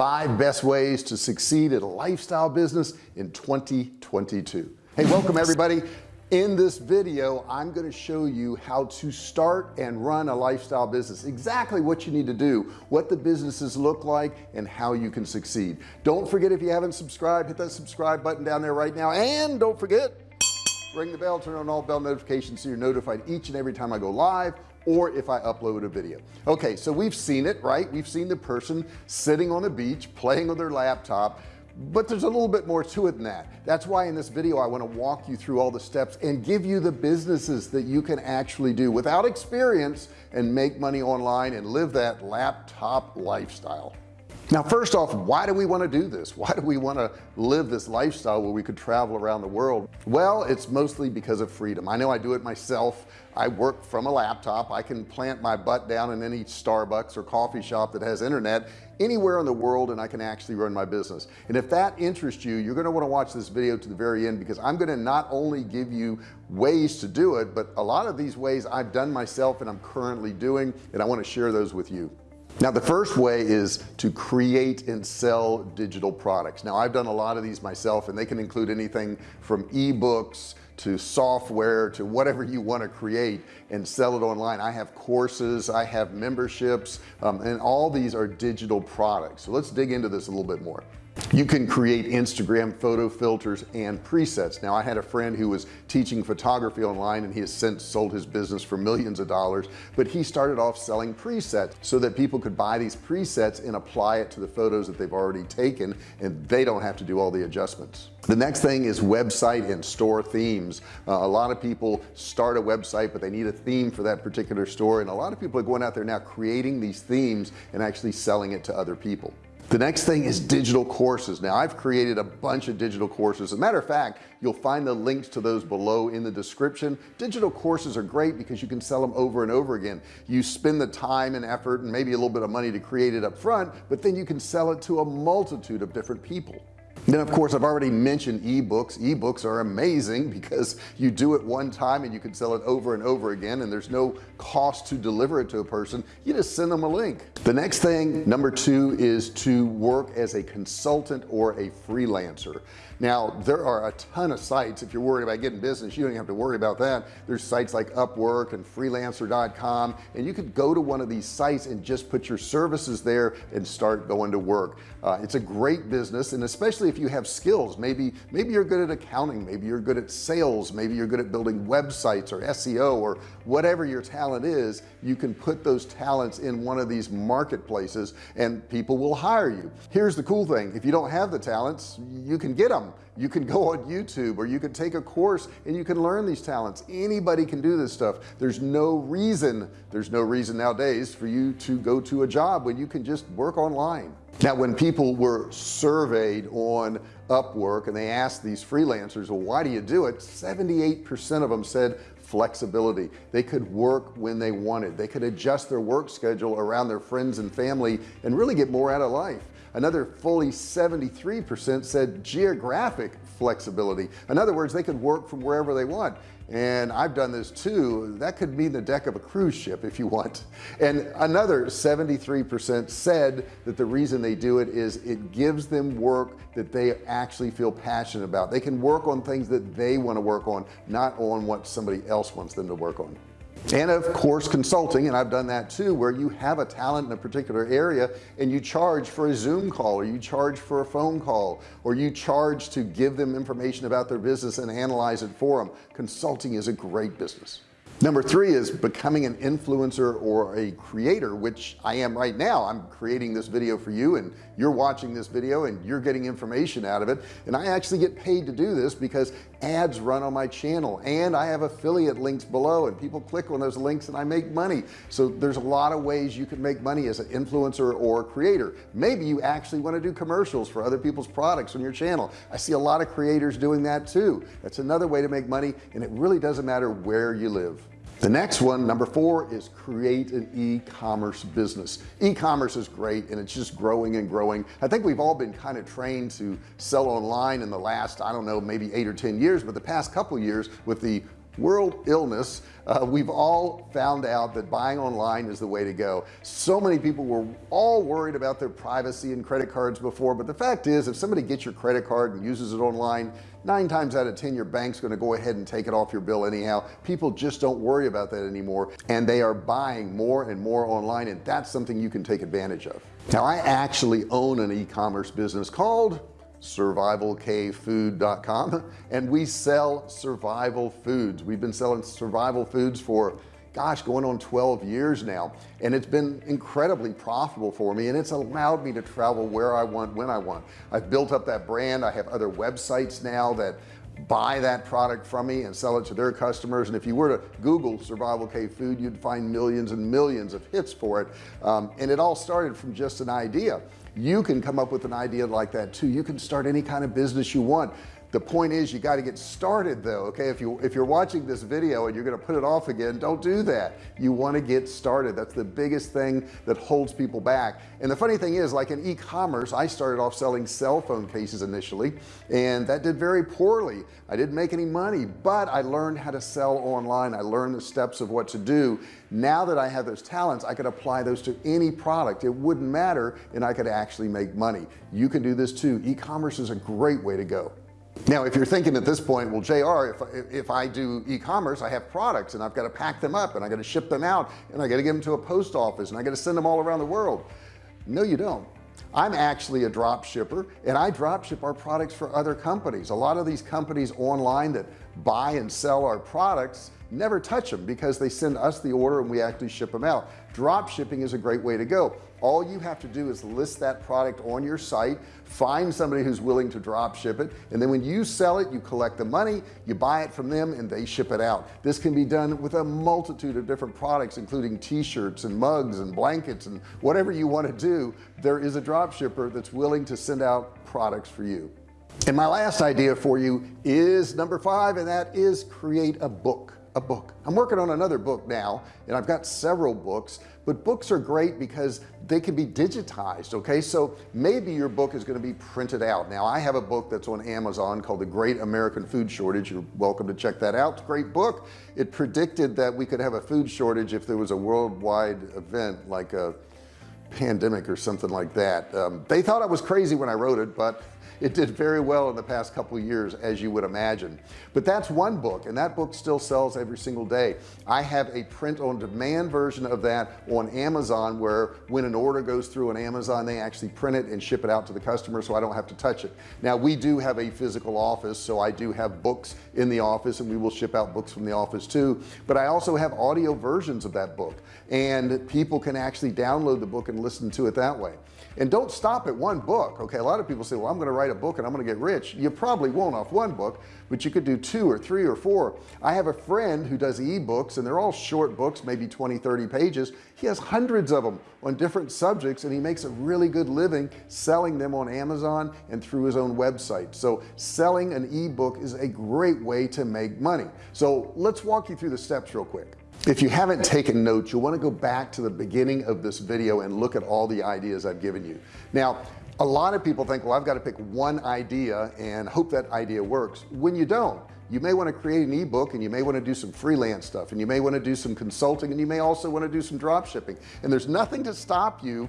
five best ways to succeed at a lifestyle business in 2022 hey welcome everybody. In this video I'm going to show you how to start and run a lifestyle business exactly what you need to do what the businesses look like and how you can succeed. Don't forget if you haven't subscribed hit that subscribe button down there right now. And don't forget ring the bell turn on all bell notifications so you're notified each and every time I go live or if I upload a video. Okay so we've seen it right? We've seen the person sitting on the beach playing on their laptop but there's a little bit more to it than that. That's why in this video I want to walk you through all the steps and give you the businesses that you can actually do without experience and make money online and live that laptop lifestyle now first off why do we want to do this? Why do we want to live this lifestyle where we could travel around the world? Well it's mostly because of freedom. I know I do it myself. I work from a laptop. I can plant my butt down in any Starbucks or coffee shop that has internet anywhere in the world and I can actually run my business. And if that interests you you're going to want to watch this video to the very end because I'm going to not only give you ways to do it but a lot of these ways I've done myself and I'm currently doing and I want to share those with you now the first way is to create and sell digital products. Now I've done a lot of these myself and they can include anything from ebooks to software to whatever you want to create and sell it online. I have courses I have memberships um, and all these are digital products. So let's dig into this a little bit more you can create Instagram photo filters and presets. Now I had a friend who was teaching photography online and he has since sold his business for millions of dollars but he started off selling presets so that people could buy these presets and apply it to the photos that they've already taken and they don't have to do all the adjustments. The next thing is website and store themes. Uh, a lot of people start a website but they need a theme for that particular store and a lot of people are going out there now creating these themes and actually selling it to other people the next thing is digital courses. Now I've created a bunch of digital courses. As a matter of fact you'll find the links to those below in the description. Digital courses are great because you can sell them over and over again. You spend the time and effort and maybe a little bit of money to create it up front but then you can sell it to a multitude of different people then of course I've already mentioned ebooks. Ebooks are amazing because you do it one time and you can sell it over and over again and there's no cost to deliver it to a person. You just send them a link. The next thing number two is to work as a consultant or a freelancer now there are a ton of sites if you're worried about getting business you don't have to worry about that. There's sites like Upwork and freelancer.com and you could go to one of these sites and just put your services there and start going to work. Uh, it's a great business and especially if you have skills. Maybe maybe you're good at accounting maybe you're good at sales maybe you're good at building websites or SEO or whatever your talent is you can put those talents in one of these marketplaces and people will hire you. Here's the cool thing. If you don't have the talents you can get them you can go on YouTube or you can take a course and you can learn these talents. Anybody can do this stuff. There's no reason there's no reason nowadays for you to go to a job when you can just work online. Now when people were surveyed on Upwork and they asked these freelancers well why do you do it? 78% of them said flexibility. They could work when they wanted. They could adjust their work schedule around their friends and family and really get more out of life another fully 73% said geographic flexibility. In other words they could work from wherever they want. And I've done this too. That could mean the deck of a cruise ship if you want. And another 73% said that the reason they do it is it gives them work that they actually feel passionate about. They can work on things that they want to work on not on what somebody else wants them to work on and of course consulting and I've done that too where you have a talent in a particular area and you charge for a zoom call or you charge for a phone call or you charge to give them information about their business and analyze it for them consulting is a great business number three is becoming an influencer or a creator which I am right now. I'm creating this video for you and you're watching this video and you're getting information out of it. And I actually get paid to do this because ads run on my channel and I have affiliate links below and people click on those links and I make money. So there's a lot of ways you can make money as an influencer or creator. Maybe you actually want to do commercials for other people's products on your channel. I see a lot of creators doing that too. That's another way to make money and it really doesn't matter where you live the next one number four is create an e-commerce business. E-commerce is great and it's just growing and growing. I think we've all been kind of trained to sell online in the last I don't know maybe eight or ten years but the past couple years with the world illness uh, we've all found out that buying online is the way to go. So many people were all worried about their privacy and credit cards before but the fact is if somebody gets your credit card and uses it online nine times out of ten your bank's going to go ahead and take it off your bill anyhow. People just don't worry about that anymore and they are buying more and more online and that's something you can take advantage of. Now I actually own an e-commerce business called survivalcavefood.com and we sell survival foods. We've been selling survival foods for gosh going on 12 years now and it's been incredibly profitable for me and it's allowed me to travel where I want when I want. I've built up that brand. I have other websites now that buy that product from me and sell it to their customers and if you were to google survival cave food you'd find millions and millions of hits for it. Um, and it all started from just an idea you can come up with an idea like that too. You can start any kind of business you want the point is you got to get started though okay? If you if you're watching this video and you're going to put it off again don't do that. You want to get started. That's the biggest thing that holds people back. And the funny thing is like in e-commerce I started off selling cell phone cases initially and that did very poorly. I didn't make any money but I learned how to sell online. I learned the steps of what to do. Now that I have those talents I could apply those to any product. It wouldn't matter and I could actually make money. You can do this too. E-commerce is a great way to go now if you're thinking at this point well JR if, if I do e-commerce I have products and I've got to pack them up and I got to ship them out and I got to get them to a post office and I got to send them all around the world. No you don't. I'm actually a drop shipper and I drop ship our products for other companies. A lot of these companies online that buy and sell our products never touch them because they send us the order and we actually ship them out drop shipping is a great way to go. All you have to do is list that product on your site find somebody who's willing to drop ship it and then when you sell it you collect the money you buy it from them and they ship it out. This can be done with a multitude of different products including t-shirts and mugs and blankets and whatever you want to do there is a drop shipper that's willing to send out products for you. And my last idea for you is number five and that is create a book a book. I'm working on another book now and I've got several books but books are great because they can be digitized okay? So maybe your book is going to be printed out. Now I have a book that's on Amazon called the Great American Food Shortage. You're welcome to check that out. Great book. It predicted that we could have a food shortage if there was a worldwide event like a pandemic or something like that. Um, they thought I was crazy when I wrote it but it did very well in the past couple years as you would imagine. But that's one book and that book still sells every single day. I have a print on demand version of that on Amazon where when an order goes through on Amazon they actually print it and ship it out to the customer so I don't have to touch it. Now we do have a physical office so I do have books in the office and we will ship out books from the office too. But I also have audio versions of that book and people can actually download the book and listen to it that way. And don't stop at one book okay? A lot of people say well I'm gonna write a book and I'm gonna get rich. You probably won't off one book but you could do two or three or four. I have a friend who does ebooks and they're all short books maybe 20 30 pages. He has hundreds of them on different subjects and he makes a really good living selling them on Amazon and through his own website. So selling an ebook is a great way to make money. So let's walk you through the steps real quick. If you haven't taken notes you'll want to go back to the beginning of this video and look at all the ideas I've given you. Now a lot of people think well I've got to pick one idea and hope that idea works. When you don't you may want to create an ebook and you may want to do some freelance stuff and you may want to do some consulting and you may also want to do some drop shipping. And there's nothing to stop you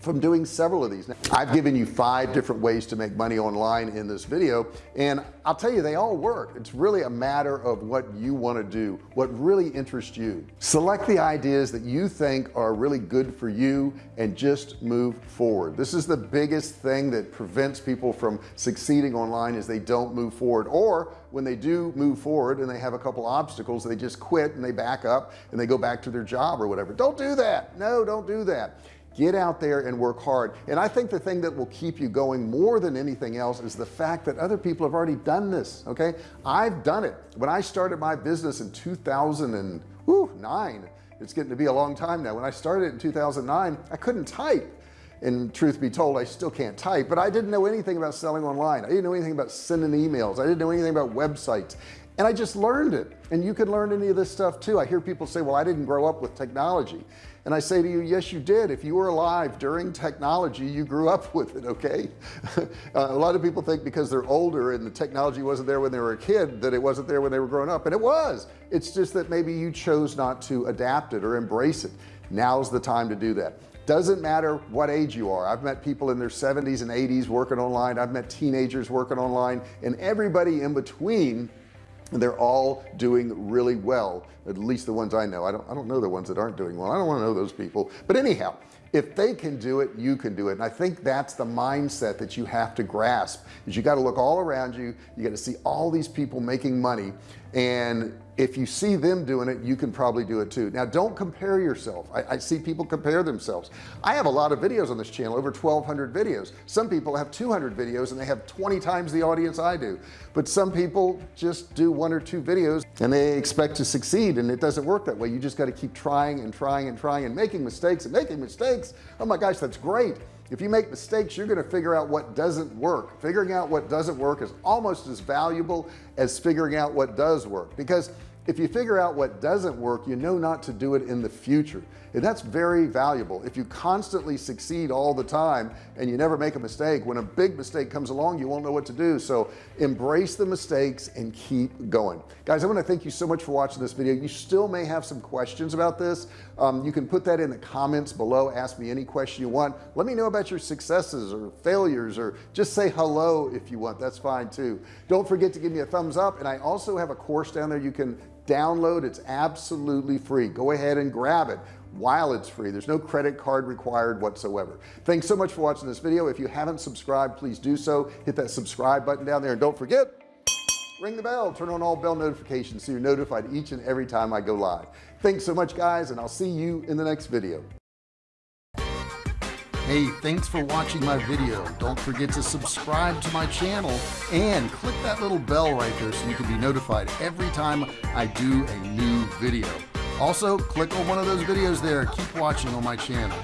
from doing several of these. Now, I've given you five different ways to make money online in this video and I'll tell you they all work. It's really a matter of what you want to do what really interests you. Select the ideas that you think are really good for you and just move forward. This is the biggest thing that prevents people from succeeding online is they don't move forward or when they do move forward and they have a couple obstacles they just quit and they back up and they go back to their job or whatever. Don't do that. No don't do that get out there and work hard. And I think the thing that will keep you going more than anything else is the fact that other people have already done this okay? I've done it. When I started my business in 2009 it's getting to be a long time now. When I started in 2009 I couldn't type. And truth be told I still can't type but I didn't know anything about selling online. I didn't know anything about sending emails. I didn't know anything about websites. And I just learned it. And you can learn any of this stuff too. I hear people say well I didn't grow up with technology and I say to you yes you did. If you were alive during technology you grew up with it okay? Uh, a lot of people think because they're older and the technology wasn't there when they were a kid that it wasn't there when they were growing up and it was. It's just that maybe you chose not to adapt it or embrace it. Now's the time to do that. Doesn't matter what age you are. I've met people in their 70s and 80s working online. I've met teenagers working online and everybody in between they're all doing really well at least the ones I know. I don't I don't know the ones that aren't doing well. I don't want to know those people. But anyhow if they can do it you can do it. And I think that's the mindset that you have to grasp is you got to look all around you. You got to see all these people making money. And if you see them doing it you can probably do it too. Now don't compare yourself. I, I, see people compare themselves. I have a lot of videos on this channel over 1200 videos. Some people have 200 videos and they have 20 times the audience I do. But some people just do one or two videos and they expect to succeed and it doesn't work that way. You just got to keep trying and trying and trying and making mistakes and making mistakes. Oh my gosh that's great. If you make mistakes you're going to figure out what doesn't work. Figuring out what doesn't work is almost as valuable as figuring out what does work. Because if you figure out what doesn't work you know not to do it in the future. And that's very valuable. If you constantly succeed all the time and you never make a mistake when a big mistake comes along you won't know what to do. So embrace the mistakes and keep going. Guys I want to thank you so much for watching this video. You still may have some questions about this. Um, you can put that in the comments below. Ask me any question you want. Let me know about your successes or failures or just say hello if you want. That's fine too. Don't forget to give me a thumbs up. And I also have a course down there you can download it's absolutely free. Go ahead and grab it while it's free. There's no credit card required whatsoever. Thanks so much for watching this video. If you haven't subscribed please do so. Hit that subscribe button down there and don't forget ring the bell. Turn on all bell notifications so you're notified each and every time I go live. Thanks so much guys and I'll see you in the next video Hey, thanks for watching my video. Don't forget to subscribe to my channel and click that little bell right there so you can be notified every time I do a new video. Also click on one of those videos there. Keep watching on my channel